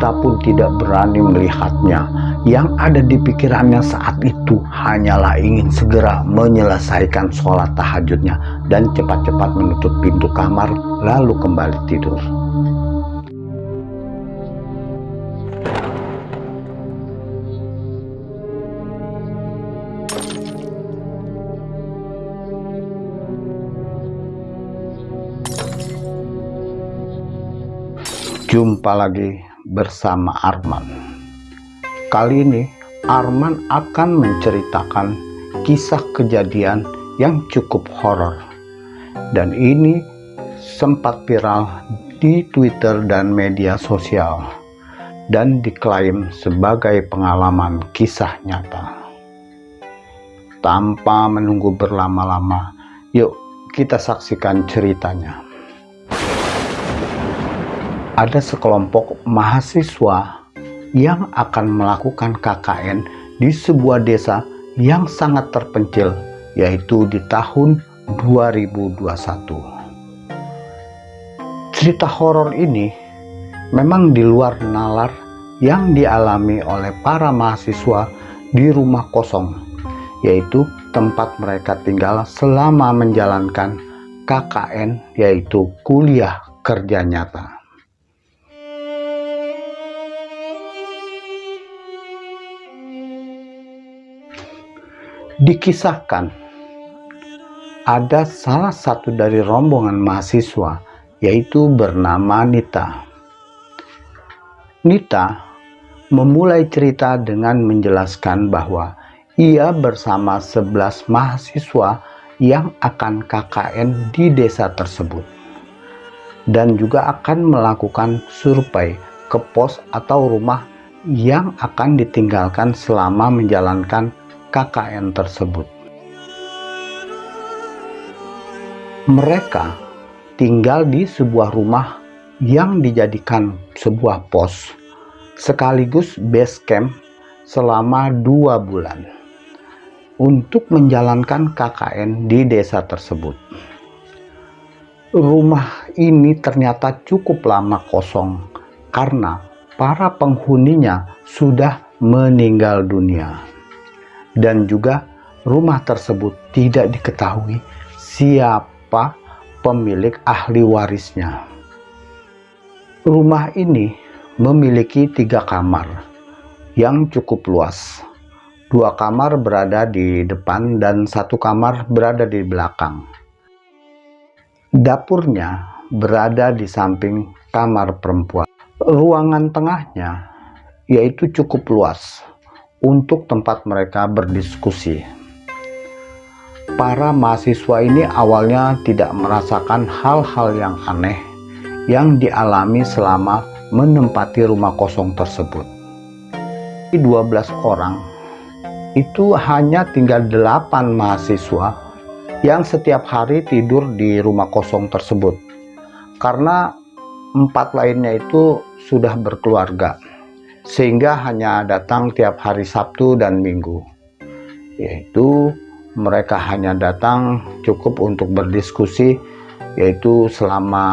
Nita pun tidak berani melihatnya. Yang ada di pikirannya saat itu hanyalah ingin segera menyelesaikan sholat tahajudnya dan cepat-cepat menutup pintu kamar lalu kembali tidur. Jumpa lagi bersama Arman. Kali ini Arman akan menceritakan kisah kejadian yang cukup horor. Dan ini sempat viral di Twitter dan media sosial dan diklaim sebagai pengalaman kisah nyata. Tanpa menunggu berlama-lama, yuk kita saksikan ceritanya ada sekelompok mahasiswa yang akan melakukan KKN di sebuah desa yang sangat terpencil yaitu di tahun 2021 cerita horor ini memang di luar nalar yang dialami oleh para mahasiswa di rumah kosong yaitu tempat mereka tinggal selama menjalankan KKN yaitu kuliah kerja nyata Dikisahkan ada salah satu dari rombongan mahasiswa yaitu bernama Nita. Nita memulai cerita dengan menjelaskan bahwa ia bersama 11 mahasiswa yang akan KKN di desa tersebut dan juga akan melakukan survei ke pos atau rumah yang akan ditinggalkan selama menjalankan KKN tersebut. Mereka tinggal di sebuah rumah yang dijadikan sebuah pos sekaligus base camp selama dua bulan untuk menjalankan KKN di desa tersebut. Rumah ini ternyata cukup lama kosong karena para penghuninya sudah meninggal dunia dan juga rumah tersebut tidak diketahui siapa pemilik ahli warisnya. Rumah ini memiliki tiga kamar yang cukup luas. Dua kamar berada di depan dan satu kamar berada di belakang. Dapurnya berada di samping kamar perempuan. Ruangan tengahnya yaitu cukup luas untuk tempat mereka berdiskusi. Para mahasiswa ini awalnya tidak merasakan hal-hal yang aneh yang dialami selama menempati rumah kosong tersebut. 12 orang itu hanya tinggal 8 mahasiswa yang setiap hari tidur di rumah kosong tersebut karena empat lainnya itu sudah berkeluarga sehingga hanya datang tiap hari Sabtu dan Minggu. Yaitu mereka hanya datang cukup untuk berdiskusi yaitu selama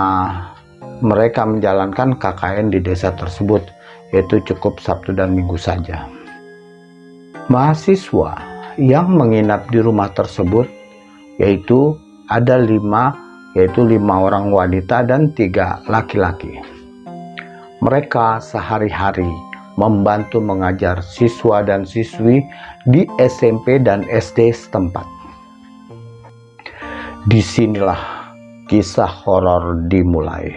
mereka menjalankan KKN di desa tersebut yaitu cukup Sabtu dan Minggu saja. Mahasiswa yang menginap di rumah tersebut yaitu ada lima yaitu lima orang wanita dan tiga laki-laki. Mereka sehari-hari membantu mengajar siswa dan siswi di SMP dan SD setempat. Di sinilah kisah horor dimulai.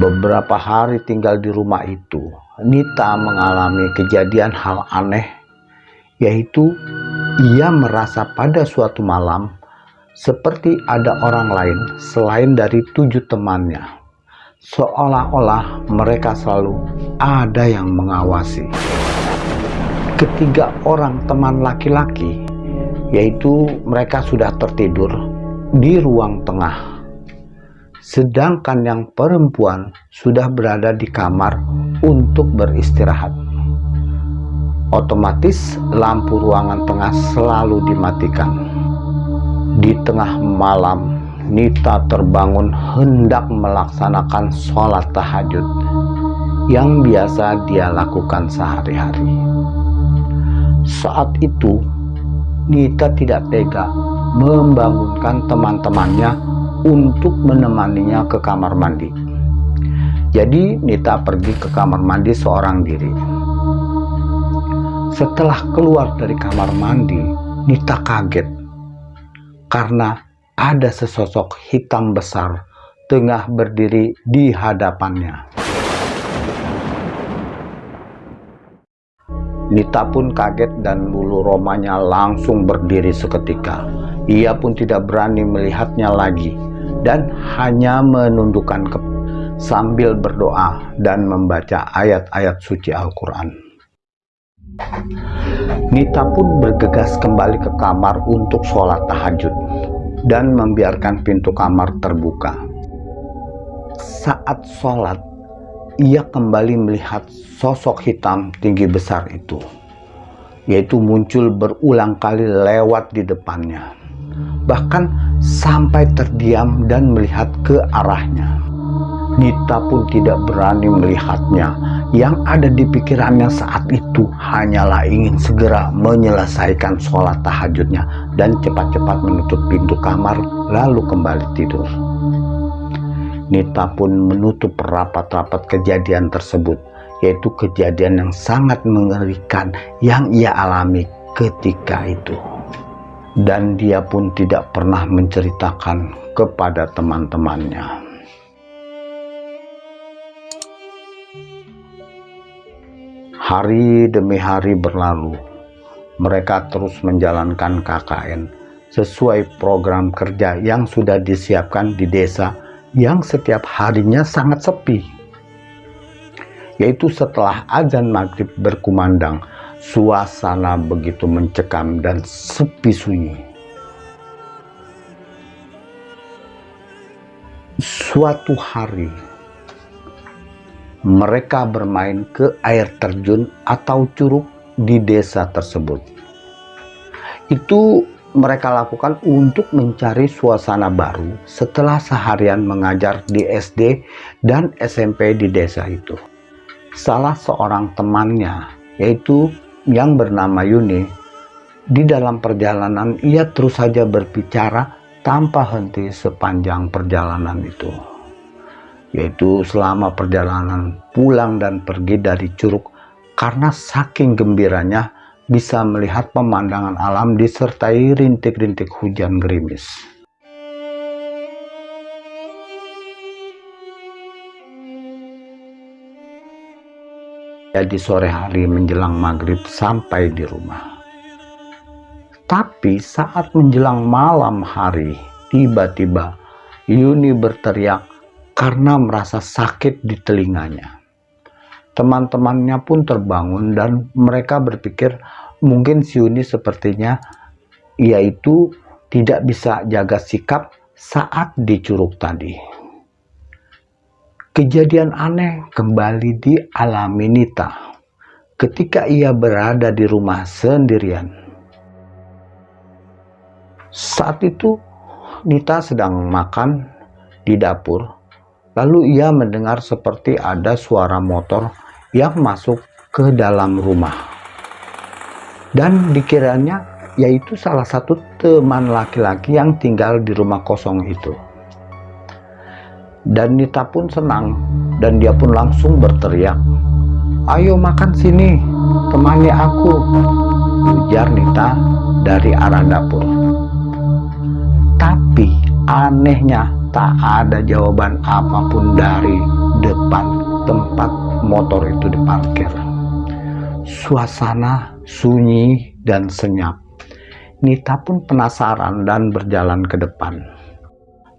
Beberapa hari tinggal di rumah itu, Nita mengalami kejadian hal aneh, yaitu ia merasa pada suatu malam seperti ada orang lain selain dari tujuh temannya seolah-olah mereka selalu ada yang mengawasi. Ketiga orang teman laki-laki, yaitu mereka sudah tertidur di ruang tengah. Sedangkan yang perempuan sudah berada di kamar untuk beristirahat. Otomatis lampu ruangan tengah selalu dimatikan. Di tengah malam Nita terbangun hendak melaksanakan sholat tahajud. yang biasa dia lakukan sehari-hari. Saat itu, Nita tidak tega membangunkan teman-temannya untuk menemaninya ke kamar mandi. Jadi Nita pergi ke kamar mandi seorang diri. Setelah keluar dari kamar mandi, Nita kaget karena ada sesosok hitam besar tengah berdiri di hadapannya. Nita pun kaget dan bulu romanya langsung berdiri seketika. Ia pun tidak berani melihatnya lagi dan hanya menundukkan kepala sambil berdoa dan membaca ayat-ayat suci Al-Quran. Nita pun bergegas kembali ke kamar untuk sholat tahajud dan membiarkan pintu kamar terbuka. Saat sholat, ia kembali melihat sosok hitam tinggi besar itu, yaitu muncul berulang kali lewat di depannya, bahkan sampai terdiam dan melihat ke arahnya. Nita pun tidak berani melihatnya. Yang ada di pikirannya saat itu hanyalah ingin segera menyelesaikan sholat tahajudnya dan cepat-cepat menutup pintu kamar lalu kembali tidur. Nita pun menutup rapat-rapat kejadian tersebut, yaitu kejadian yang sangat mengerikan yang ia alami ketika itu. Dan dia pun tidak pernah menceritakan kepada teman-temannya. Hari demi hari berlalu, mereka terus menjalankan KKN sesuai program kerja yang sudah disiapkan di desa yang setiap harinya sangat sepi. Yaitu setelah azan maghrib berkumandang, suasana begitu mencekam dan sepi sunyi. Suatu hari, mereka bermain ke air terjun atau curug di desa tersebut. Itu mereka lakukan untuk mencari suasana baru setelah seharian mengajar di SD dan SMP di desa itu. Salah seorang temannya, yaitu yang bernama Yuni, di dalam perjalanan ia terus saja berbicara tanpa henti sepanjang perjalanan itu yaitu selama perjalanan pulang dan pergi dari Curug karena saking gembiranya bisa melihat pemandangan alam disertai rintik-rintik hujan gerimis. Jadi sore hari menjelang maghrib sampai di rumah. Tapi saat menjelang malam hari, tiba-tiba Yuni berteriak karena merasa sakit di telinganya. Teman-temannya pun terbangun dan mereka berpikir mungkin Siuni sepertinya yaitu tidak bisa jaga sikap saat dicuruk tadi. Kejadian aneh kembali dialami Nita ketika ia berada di rumah sendirian. Saat itu Nita sedang makan di dapur Lalu ia mendengar seperti ada suara motor yang masuk ke dalam rumah. Dan dikiranya yaitu salah satu teman laki-laki yang tinggal di rumah kosong itu. Dan Nita pun senang dan dia pun langsung berteriak, Ayo makan sini, temani aku, ujar Nita dari arah dapur. Tapi anehnya tak ada jawaban apa pun dari depan tempat motor itu diparkir. Suasana sunyi dan senyap. Nita pun penasaran dan berjalan ke depan.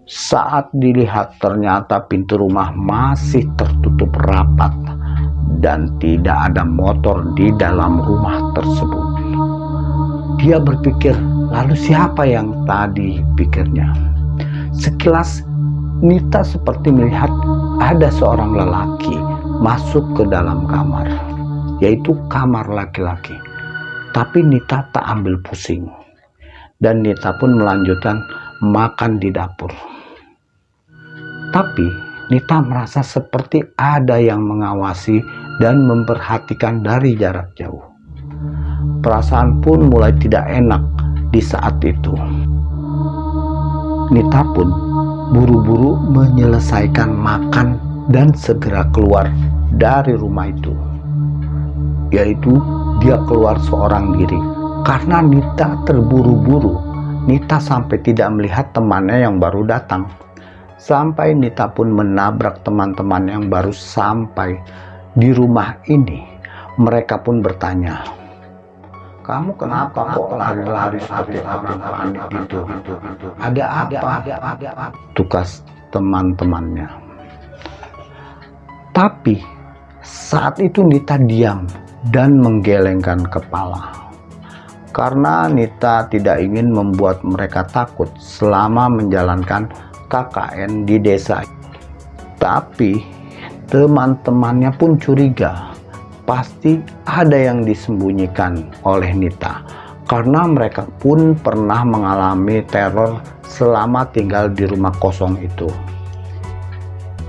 Saat dilihat ternyata pintu rumah masih tertutup rapat dan tidak ada motor di dalam rumah tersebut. Dia berpikir, lalu siapa yang tadi pikirnya? Sekilas Nita seperti melihat ada seorang lelaki masuk ke dalam kamar, yaitu kamar laki-laki. Tapi Nita tak ambil pusing. Dan Nita pun melanjutkan makan di dapur. Tapi Nita merasa seperti ada yang mengawasi dan memperhatikan dari jarak jauh. Perasaan pun mulai tidak enak di saat itu. Nita pun buru-buru menyelesaikan makan dan segera keluar dari rumah itu. Yaitu dia keluar seorang diri. Karena Nita terburu-buru, Nita sampai tidak melihat temannya yang baru datang. Sampai Nita pun menabrak teman-teman yang baru sampai di rumah ini. Mereka pun bertanya, kamu kenapa, kok lari-lari seperti orang panik gitu? Ada apa? Tugas teman-temannya. Tapi saat itu Nita diam dan menggelengkan kepala. Karena Nita tidak ingin membuat mereka takut selama menjalankan KKN di desa. Tapi teman-temannya pun curiga pasti ada yang disembunyikan oleh Nita. Karena mereka pun pernah mengalami teror selama tinggal di rumah kosong itu.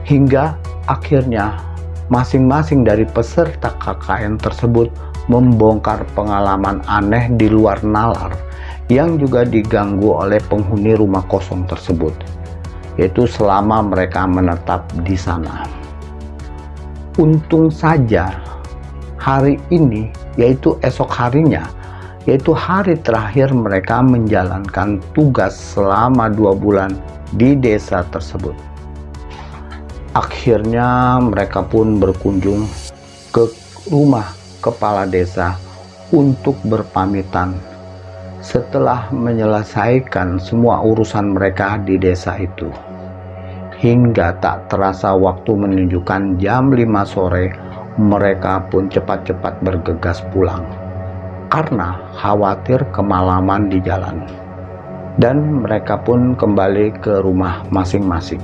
Hingga akhirnya masing-masing dari peserta KKN tersebut membongkar pengalaman aneh di luar nalar yang juga diganggu oleh penghuni rumah kosong tersebut yaitu selama mereka menetap di sana. Untung saja hari ini yaitu esok harinya yaitu hari terakhir mereka menjalankan tugas selama dua bulan di desa tersebut. Akhirnya mereka pun berkunjung ke rumah kepala desa untuk berpamitan. Setelah menyelesaikan semua urusan mereka di desa itu hingga tak terasa waktu menunjukkan jam 5 sore mereka pun cepat-cepat bergegas pulang karena khawatir kemalaman di jalan. Dan mereka pun kembali ke rumah masing-masing.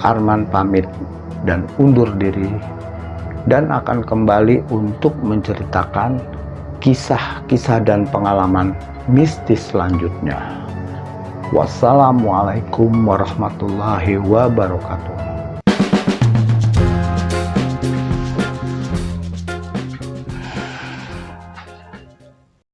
Arman pamit dan undur diri dan akan kembali untuk menceritakan kisah-kisah dan pengalaman mistis selanjutnya. Wassalamualaikum warahmatullahi wabarakatuh